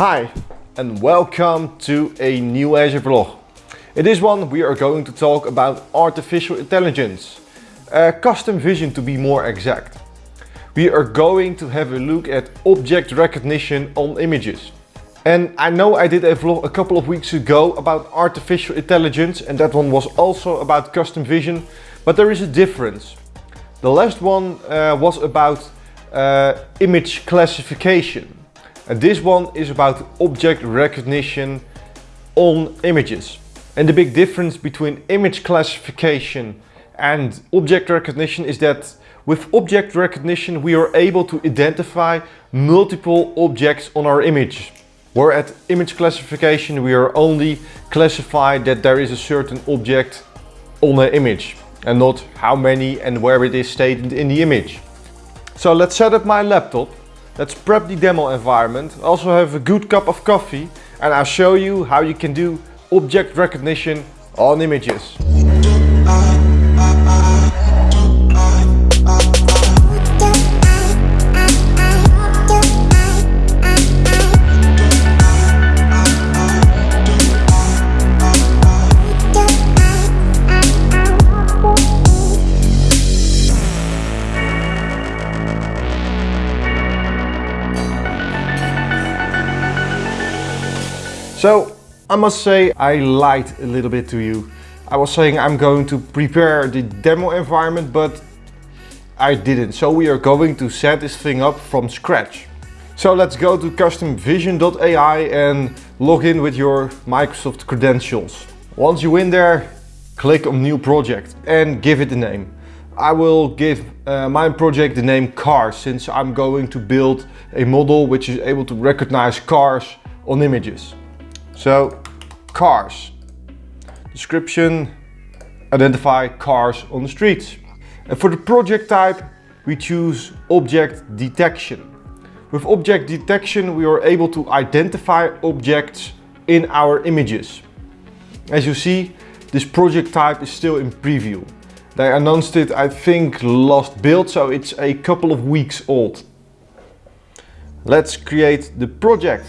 Hi and welcome to a new Azure vlog. In this one we are going to talk about artificial intelligence, uh, custom vision to be more exact. We are going to have a look at object recognition on images. And I know I did a vlog a couple of weeks ago about artificial intelligence and that one was also about custom vision, but there is a difference. The last one uh, was about uh, image classification. And this one is about object recognition on images. And the big difference between image classification and object recognition is that with object recognition we are able to identify multiple objects on our image. Where at image classification we are only classified that there is a certain object on an image and not how many and where it is stated in the image. So let's set up my laptop Let's prep the demo environment, also have a good cup of coffee and I'll show you how you can do object recognition on images. So I must say I lied a little bit to you. I was saying I'm going to prepare the demo environment, but I didn't. So we are going to set this thing up from scratch. So let's go to customvision.ai and log in with your Microsoft credentials. Once you're in there, click on new project and give it a name. I will give uh, my project the name cars since I'm going to build a model which is able to recognize cars on images. So cars. Description, identify cars on the streets. And for the project type, we choose object detection. With object detection, we are able to identify objects in our images. As you see, this project type is still in preview. They announced it, I think, last build, so it's a couple of weeks old. Let's create the project.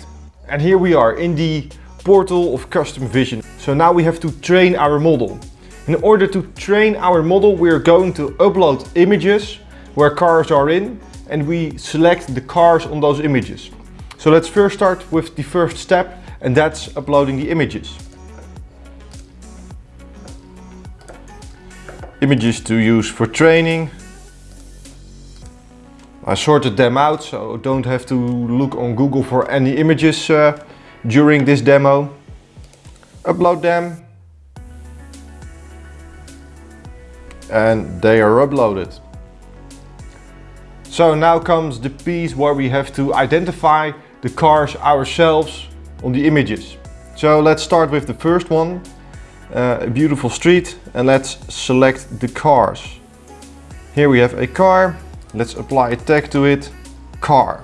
And here we are in the portal of custom vision. So now we have to train our model. In order to train our model, we're going to upload images where cars are in and we select the cars on those images. So let's first start with the first step and that's uploading the images. Images to use for training. I sorted them out so don't have to look on Google for any images uh, during this demo. Upload them. And they are uploaded. So now comes the piece where we have to identify the cars ourselves on the images. So let's start with the first one, uh, a beautiful street, and let's select the cars. Here we have a car, let's apply a tag to it, car.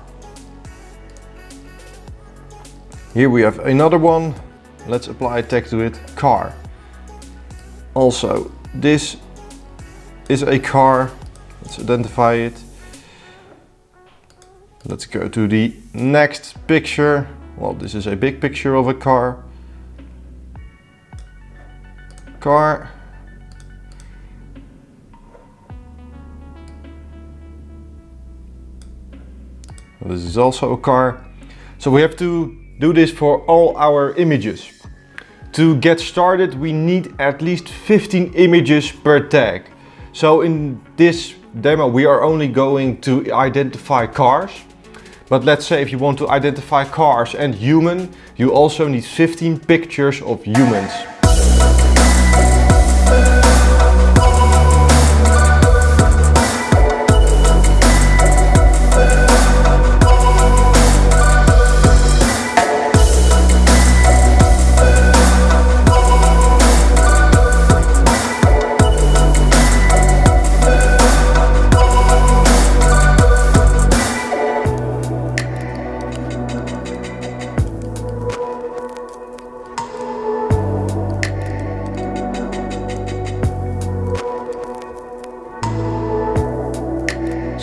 Here we have another one. Let's apply a tag to it, car. Also, this is a car. Let's identify it. Let's go to the next picture. Well, this is a big picture of a car. Car. This is also a car. So we have to do this for all our images. To get started we need at least 15 images per tag. So in this demo we are only going to identify cars. But let's say if you want to identify cars and human, you also need 15 pictures of humans.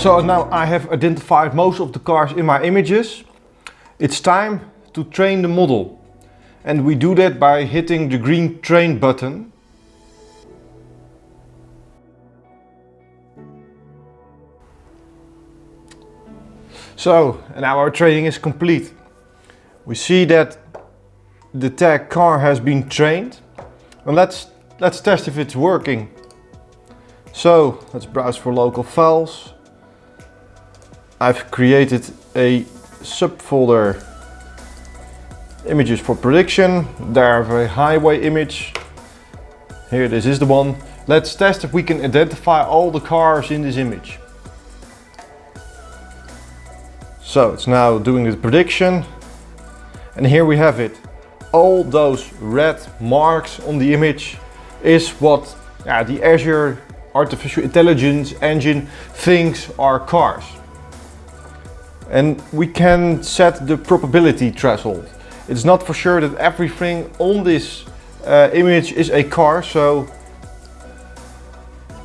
So now I have identified most of the cars in my images. It's time to train the model. And we do that by hitting the green train button. So, now our training is complete. We see that the tag car has been trained. And let's, let's test if it's working. So, let's browse for local files. I've created a subfolder images for prediction. There I a highway image. Here this is the one. Let's test if we can identify all the cars in this image. So it's now doing the prediction. And here we have it. All those red marks on the image is what the Azure Artificial Intelligence engine thinks are cars. And we can set the probability threshold. It's not for sure that everything on this uh, image is a car, so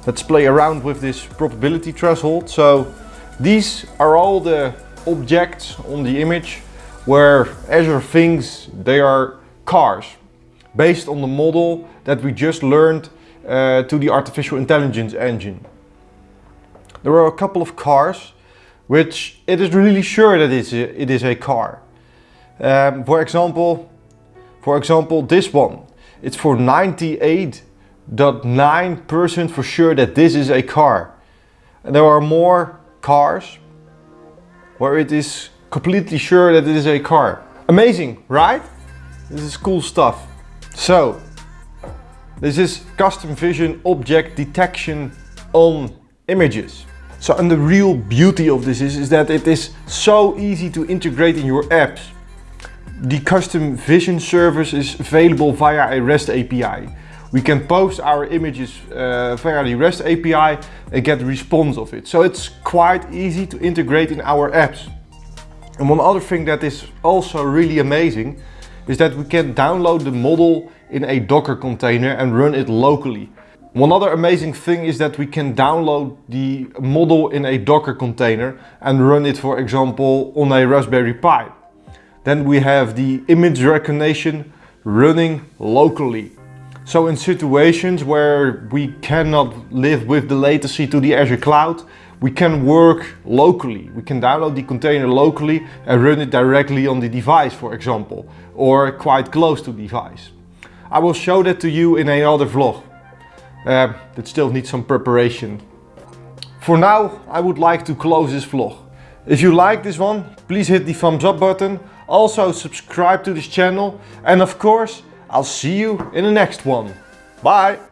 let's play around with this probability threshold. So these are all the objects on the image where Azure thinks they are cars based on the model that we just learned uh, to the artificial intelligence engine. There are a couple of cars which it is really sure that it's a, it is a car. Um, for example, for example, this one, it's for 98.9% for sure that this is a car. And there are more cars where it is completely sure that it is a car. Amazing, right? This is cool stuff. So, this is custom vision object detection on images. So, and the real beauty of this is, is that it is so easy to integrate in your apps. The custom vision service is available via a REST API. We can post our images uh, via the REST API and get the response of it. So it's quite easy to integrate in our apps. And one other thing that is also really amazing is that we can download the model in a Docker container and run it locally. One other amazing thing is that we can download the model in a Docker container and run it, for example, on a Raspberry Pi. Then we have the image recognition running locally. So in situations where we cannot live with the latency to the Azure cloud, we can work locally. We can download the container locally and run it directly on the device, for example, or quite close to the device. I will show that to you in another vlog. Uh, that still needs some preparation. For now, I would like to close this vlog. If you like this one, please hit the thumbs up button. Also subscribe to this channel. And of course, I'll see you in the next one. Bye!